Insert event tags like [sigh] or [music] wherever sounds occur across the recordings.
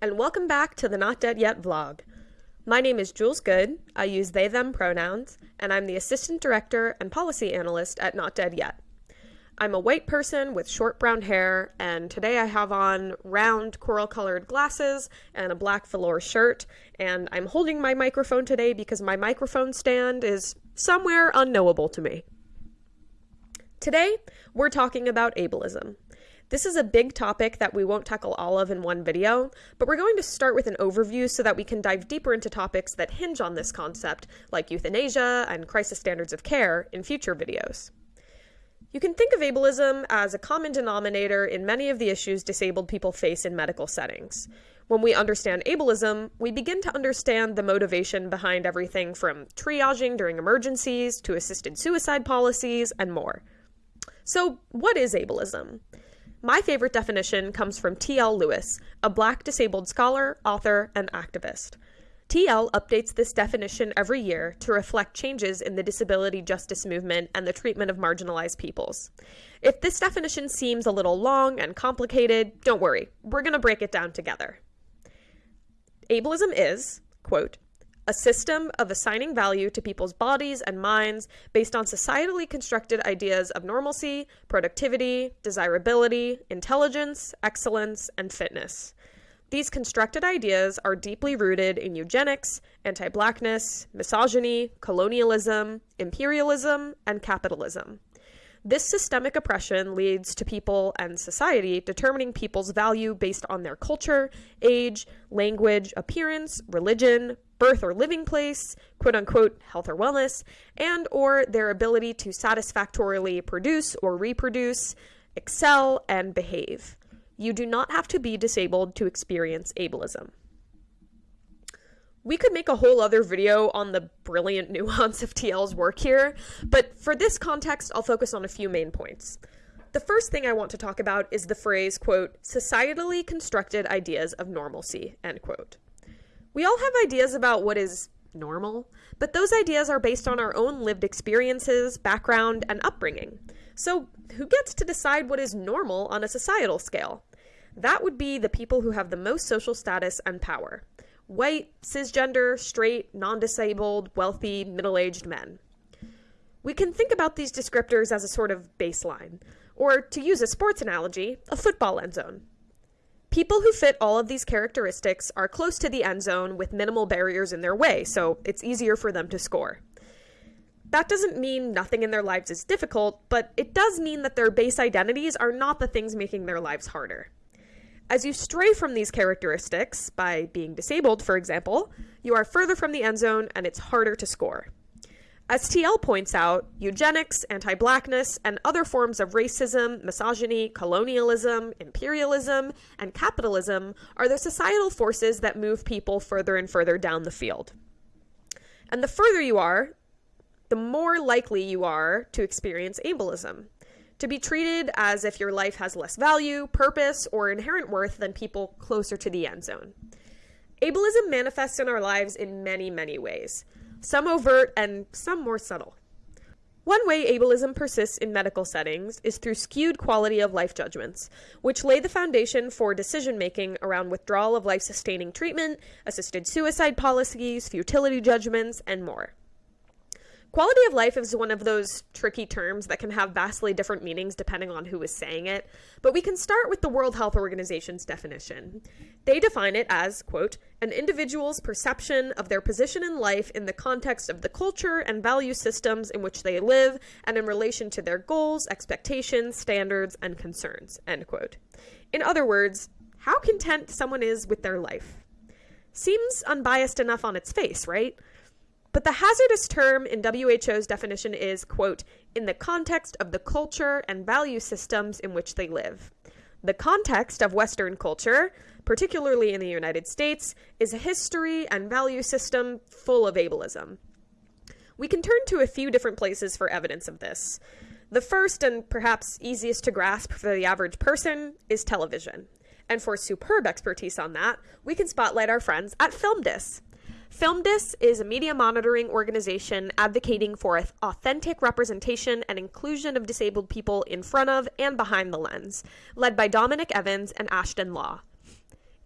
and welcome back to the Not Dead Yet vlog. My name is Jules Good, I use they them pronouns, and I'm the Assistant Director and Policy Analyst at Not Dead Yet. I'm a white person with short brown hair, and today I have on round coral colored glasses and a black velour shirt, and I'm holding my microphone today because my microphone stand is somewhere unknowable to me. Today, we're talking about ableism. This is a big topic that we won't tackle all of in one video, but we're going to start with an overview so that we can dive deeper into topics that hinge on this concept, like euthanasia and crisis standards of care, in future videos. You can think of ableism as a common denominator in many of the issues disabled people face in medical settings. When we understand ableism, we begin to understand the motivation behind everything from triaging during emergencies to assisted suicide policies and more. So, what is ableism? My favorite definition comes from T.L. Lewis, a black disabled scholar, author, and activist. TL updates this definition every year to reflect changes in the disability justice movement and the treatment of marginalized peoples. If this definition seems a little long and complicated, don't worry, we're going to break it down together. Ableism is, quote, a system of assigning value to people's bodies and minds based on societally constructed ideas of normalcy, productivity, desirability, intelligence, excellence, and fitness. These constructed ideas are deeply rooted in eugenics, anti blackness, misogyny, colonialism, imperialism, and capitalism. This systemic oppression leads to people and society determining people's value based on their culture, age, language, appearance, religion, birth or living place, quote unquote health or wellness, and or their ability to satisfactorily produce or reproduce, excel, and behave. You do not have to be disabled to experience ableism. We could make a whole other video on the brilliant [laughs] nuance of TL's work here, but for this context, I'll focus on a few main points. The first thing I want to talk about is the phrase, quote, societally constructed ideas of normalcy, end quote. We all have ideas about what is normal, but those ideas are based on our own lived experiences, background, and upbringing. So, who gets to decide what is normal on a societal scale? That would be the people who have the most social status and power white, cisgender, straight, non disabled, wealthy, middle aged men. We can think about these descriptors as a sort of baseline, or to use a sports analogy, a football end zone. People who fit all of these characteristics are close to the end zone with minimal barriers in their way, so it's easier for them to score. That doesn't mean nothing in their lives is difficult, but it does mean that their base identities are not the things making their lives harder. As you stray from these characteristics, by being disabled, for example, you are further from the end zone and it's harder to score. As TL points out, eugenics, anti blackness, and other forms of racism, misogyny, colonialism, imperialism, and capitalism are the societal forces that move people further and further down the field. And the further you are, the more likely you are to experience ableism to be treated as if your life has less value, purpose, or inherent worth than people closer to the end zone. Ableism manifests in our lives in many, many ways, some overt and some more subtle. One way ableism persists in medical settings is through skewed quality of life judgments, which lay the foundation for decision making around withdrawal of life sustaining treatment, assisted suicide policies, futility judgments, and more. Quality of life is one of those tricky terms that can have vastly different meanings depending on who is saying it, but we can start with the World Health Organization's definition. They define it as, quote, an individual's perception of their position in life in the context of the culture and value systems in which they live and in relation to their goals, expectations, standards, and concerns, end quote. In other words, how content someone is with their life. Seems unbiased enough on its face, right? But the hazardous term in WHO's definition is, quote, in the context of the culture and value systems in which they live. The context of Western culture, particularly in the United States, is a history and value system full of ableism. We can turn to a few different places for evidence of this. The first and perhaps easiest to grasp for the average person is television. And for superb expertise on that, we can spotlight our friends at FilmDis. FilmDis is a media monitoring organization advocating for authentic representation and inclusion of disabled people in front of and behind the lens, led by Dominick Evans and Ashton Law.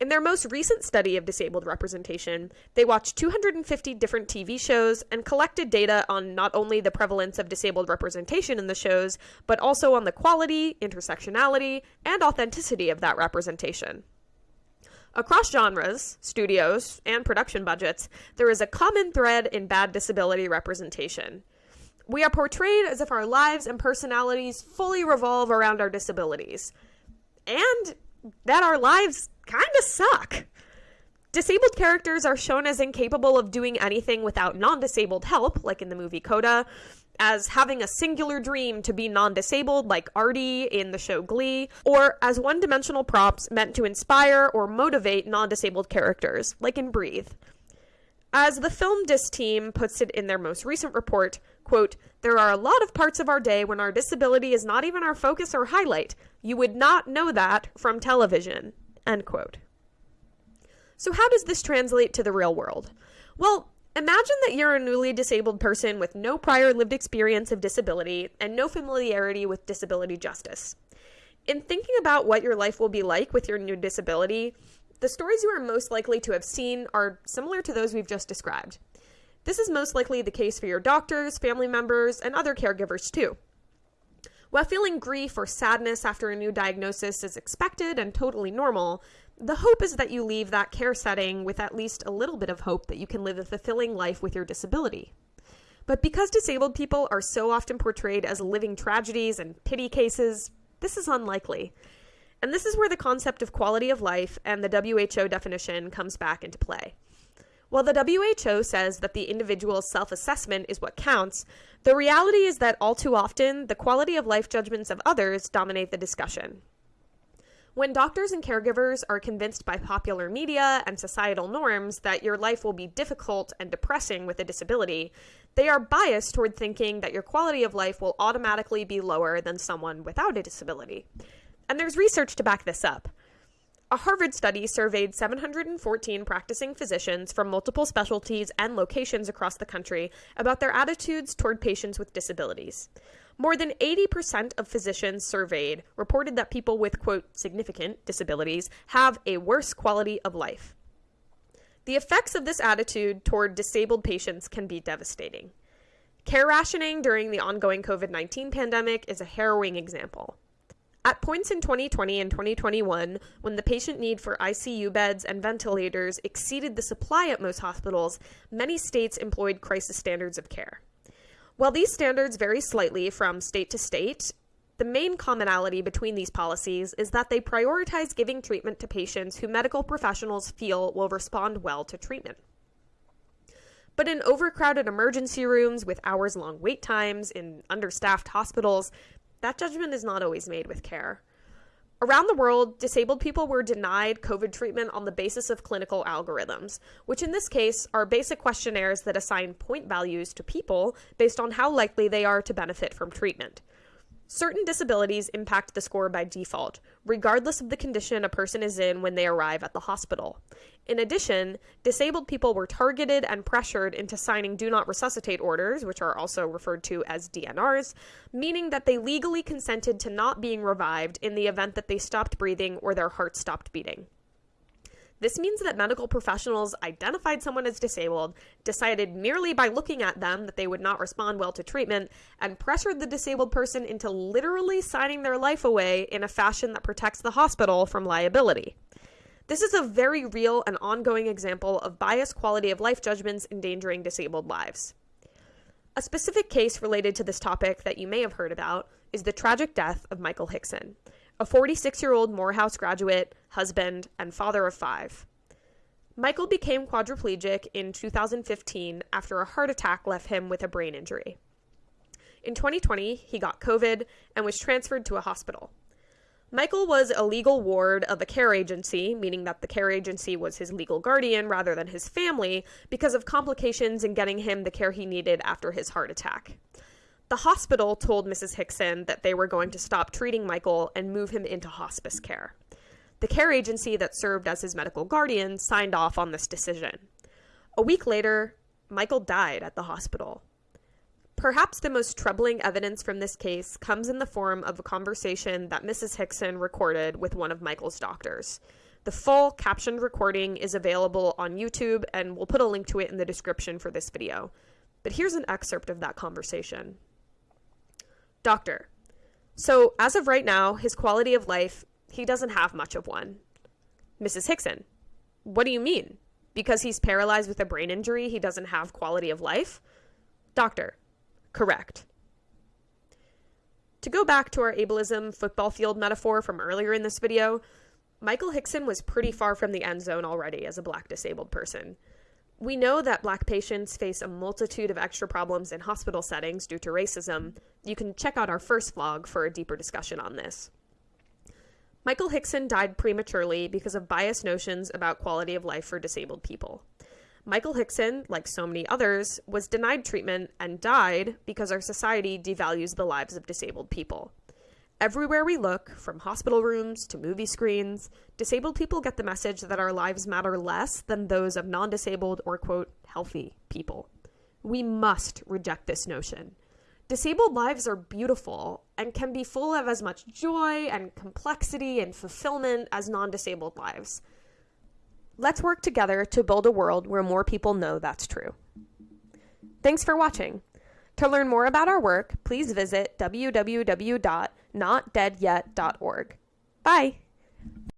In their most recent study of disabled representation, they watched 250 different TV shows and collected data on not only the prevalence of disabled representation in the shows, but also on the quality, intersectionality, and authenticity of that representation. Across genres, studios, and production budgets, there is a common thread in bad disability representation. We are portrayed as if our lives and personalities fully revolve around our disabilities. And that our lives kind of suck. Disabled characters are shown as incapable of doing anything without non disabled help, like in the movie Coda, as having a singular dream to be non disabled, like Artie in the show Glee, or as one dimensional props meant to inspire or motivate non disabled characters, like in Breathe. As the FilmDis team puts it in their most recent report, quote, there are a lot of parts of our day when our disability is not even our focus or highlight. You would not know that from television, end quote. So how does this translate to the real world? Well, imagine that you're a newly disabled person with no prior lived experience of disability and no familiarity with disability justice. In thinking about what your life will be like with your new disability, the stories you are most likely to have seen are similar to those we've just described. This is most likely the case for your doctors, family members, and other caregivers too. While feeling grief or sadness after a new diagnosis is expected and totally normal, the hope is that you leave that care setting with at least a little bit of hope that you can live a fulfilling life with your disability. But because disabled people are so often portrayed as living tragedies and pity cases, this is unlikely. And this is where the concept of quality of life and the WHO definition comes back into play. While the WHO says that the individual's self assessment is what counts, the reality is that all too often, the quality of life judgments of others dominate the discussion. When doctors and caregivers are convinced by popular media and societal norms that your life will be difficult and depressing with a disability, they are biased toward thinking that your quality of life will automatically be lower than someone without a disability. And there's research to back this up. A Harvard study surveyed 714 practicing physicians from multiple specialties and locations across the country about their attitudes toward patients with disabilities. More than 80% of physicians surveyed reported that people with, quote, significant disabilities have a worse quality of life. The effects of this attitude toward disabled patients can be devastating. Care rationing during the ongoing COVID 19 pandemic is a harrowing example. At points in 2020 and 2021, when the patient need for ICU beds and ventilators exceeded the supply at most hospitals, many states employed crisis standards of care. While these standards vary slightly from state to state, the main commonality between these policies is that they prioritize giving treatment to patients who medical professionals feel will respond well to treatment. But in overcrowded emergency rooms with hours long wait times, in understaffed hospitals, that judgment is not always made with care. Around the world, disabled people were denied COVID treatment on the basis of clinical algorithms, which in this case are basic questionnaires that assign point values to people based on how likely they are to benefit from treatment. Certain disabilities impact the score by default, regardless of the condition a person is in when they arrive at the hospital. In addition, disabled people were targeted and pressured into signing do not resuscitate orders, which are also referred to as DNRs, meaning that they legally consented to not being revived in the event that they stopped breathing or their heart stopped beating. This means that medical professionals identified someone as disabled, decided merely by looking at them that they would not respond well to treatment, and pressured the disabled person into literally signing their life away in a fashion that protects the hospital from liability. This is a very real and ongoing example of biased quality of life judgments endangering disabled lives. A specific case related to this topic that you may have heard about is the tragic death of Michael Hickson a 46 year old Morehouse graduate, husband, and father of five. Michael became quadriplegic in 2015 after a heart attack left him with a brain injury. In 2020, he got COVID and was transferred to a hospital. Michael was a legal ward of a care agency, meaning that the care agency was his legal guardian rather than his family, because of complications in getting him the care he needed after his heart attack. The hospital told Mrs. Hickson that they were going to stop treating Michael and move him into hospice care. The care agency that served as his medical guardian signed off on this decision. A week later, Michael died at the hospital. Perhaps the most troubling evidence from this case comes in the form of a conversation that Mrs. Hickson recorded with one of Michael's doctors. The full captioned recording is available on YouTube, and we'll put a link to it in the description for this video. But here's an excerpt of that conversation. Doctor, so as of right now, his quality of life, he doesn't have much of one. Mrs. Hickson, what do you mean? Because he's paralyzed with a brain injury, he doesn't have quality of life? Doctor, correct. To go back to our ableism football field metaphor from earlier in this video, Michael Hickson was pretty far from the end zone already as a black disabled person. We know that black patients face a multitude of extra problems in hospital settings due to racism. You can check out our first vlog for a deeper discussion on this. Michael Hickson died prematurely because of biased notions about quality of life for disabled people. Michael Hickson, like so many others, was denied treatment and died because our society devalues the lives of disabled people. Everywhere we look, from hospital rooms to movie screens, disabled people get the message that our lives matter less than those of non disabled or, quote, healthy people. We must reject this notion. Disabled lives are beautiful and can be full of as much joy and complexity and fulfillment as non disabled lives. Let's work together to build a world where more people know that's true. Thanks for watching. To learn more about our work, please visit www.notdeadyet.org. Bye!